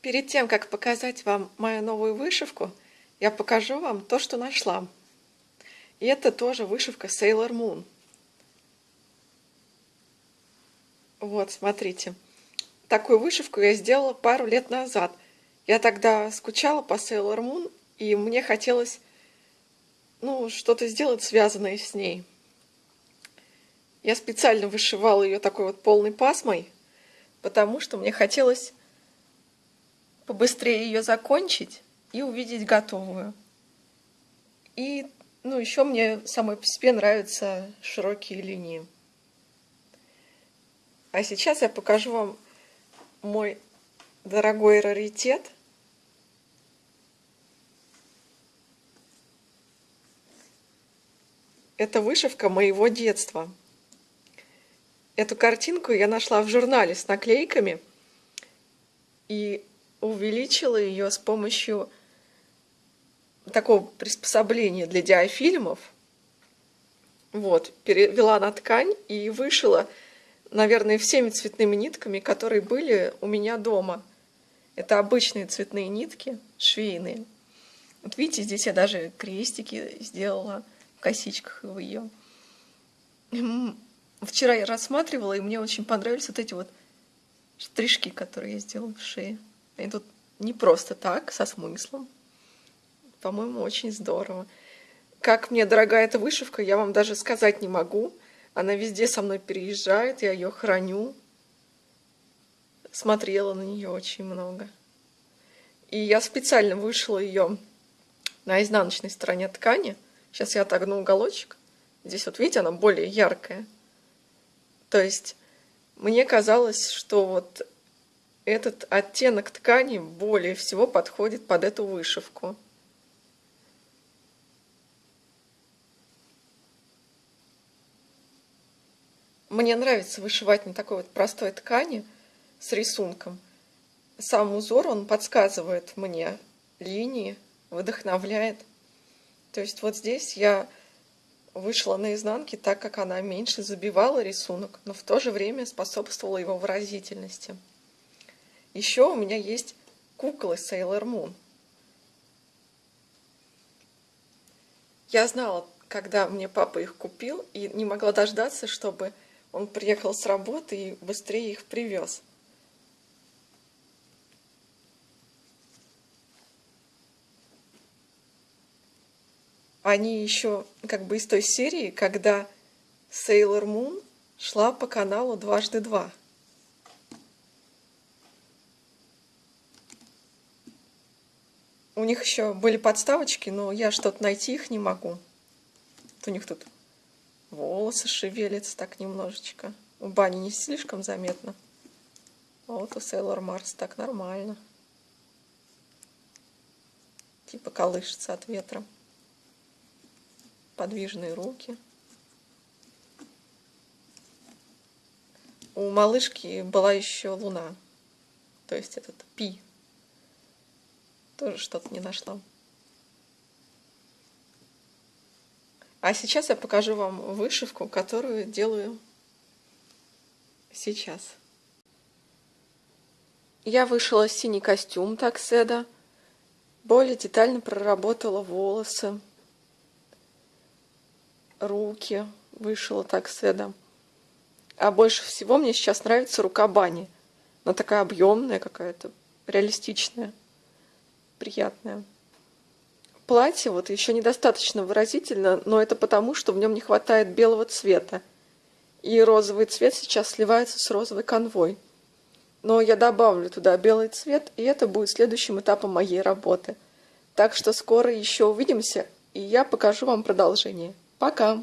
Перед тем, как показать вам мою новую вышивку, я покажу вам то, что нашла. И это тоже вышивка Sailor Moon. Вот, смотрите. Такую вышивку я сделала пару лет назад. Я тогда скучала по Sailor Moon, и мне хотелось ну, что-то сделать, связанное с ней. Я специально вышивала ее такой вот полной пасмой, потому что мне хотелось побыстрее ее закончить и увидеть готовую. И, ну, еще мне самой по себе нравятся широкие линии. А сейчас я покажу вам мой дорогой раритет. Это вышивка моего детства. Эту картинку я нашла в журнале с наклейками. И увеличила ее с помощью такого приспособления для диафильмов. Вот, перевела на ткань и вышила, наверное, всеми цветными нитками, которые были у меня дома. Это обычные цветные нитки, швейные. Вот видите, здесь я даже крестики сделала в косичках в ее. Вчера я рассматривала, и мне очень понравились вот эти вот штришки, которые я сделала в шее. И тут не просто так, со смыслом. По-моему, очень здорово. Как мне дорогая эта вышивка, я вам даже сказать не могу. Она везде со мной переезжает, я ее храню. Смотрела на нее очень много. И я специально вышила ее на изнаночной стороне ткани. Сейчас я отогну уголочек. Здесь вот видите, она более яркая. То есть мне казалось, что вот этот оттенок ткани более всего подходит под эту вышивку. Мне нравится вышивать на такой вот простой ткани с рисунком. Сам узор, он подсказывает мне линии, вдохновляет. То есть вот здесь я вышла на изнанке так, как она меньше забивала рисунок, но в то же время способствовала его выразительности. Еще у меня есть куклы Sailor Moon. Я знала, когда мне папа их купил, и не могла дождаться, чтобы он приехал с работы и быстрее их привез. Они еще как бы из той серии, когда Sailor Moon шла по каналу дважды два. У них еще были подставочки, но я что-то найти их не могу. у них тут волосы шевелятся так немножечко. У бани не слишком заметно. А вот у Сейлор Марс так нормально. Типа колышется от ветра. Подвижные руки. У малышки была еще луна. То есть этот пи тоже что-то не нашла. А сейчас я покажу вам вышивку, которую делаю сейчас. Я вышила синий костюм такседа, более детально проработала волосы, руки вышила такседа. А больше всего мне сейчас нравится рука Бани. Она такая объемная какая-то, реалистичная приятное. Платье вот еще недостаточно выразительно, но это потому, что в нем не хватает белого цвета. И розовый цвет сейчас сливается с розовой конвой. Но я добавлю туда белый цвет, и это будет следующим этапом моей работы. Так что скоро еще увидимся, и я покажу вам продолжение. Пока!